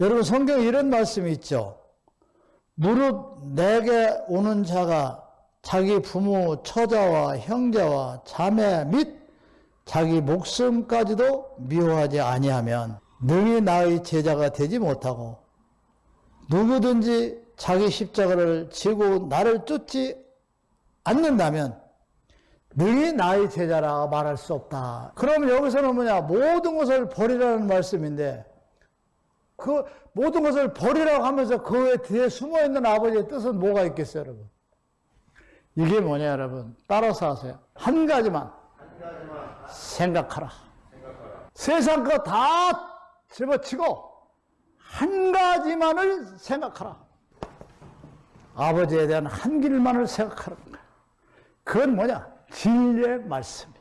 여러분 성경에 이런 말씀이 있죠. 무릇 내게 오는 자가 자기 부모, 처자와 형제와 자매 및 자기 목숨까지도 미워하지 아니하면 능히 나의 제자가 되지 못하고 누구든지 자기 십자가를 지고 나를 쫓지 않는다면 능히 나의 제자라 말할 수 없다. 그럼 여기서는 뭐냐? 모든 것을 버리라는 말씀인데 그 모든 것을 버리라고 하면서 그 뒤에 숨어 있는 아버지의 뜻은 뭐가 있겠어요, 여러분? 이게 뭐냐, 여러분? 따라서 하세요. 한 가지만, 생각하라. 세상 거 다 집어치고 한 가지만을 생각하라. 아버지에 대한 한 길만을 생각하는 거야. 그건 뭐냐? 진리의 말씀이야.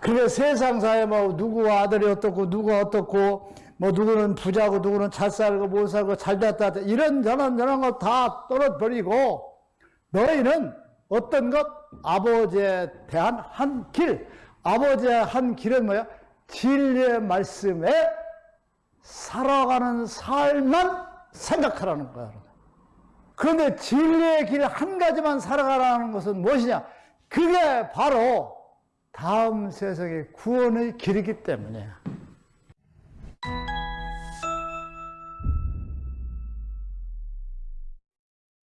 그게 세상사에 뭐 누구 아들이 어떻고 누구 어떻고 뭐 누구는 부자고 누구는 잘 살고 못 살고 잘 됐다 이런 저런 저런 거 다 떨어버리고 너희는 어떤 것 아버지에 대한 한 길, 아버지의 한 길은 뭐야? 진리의 말씀에 살아가는 삶만 생각하라는 거야. 그런데 진리의 길 한 가지만 살아가라는 것은 무엇이냐? 그게 바로 다음 세상의 구원의 길이기 때문이야.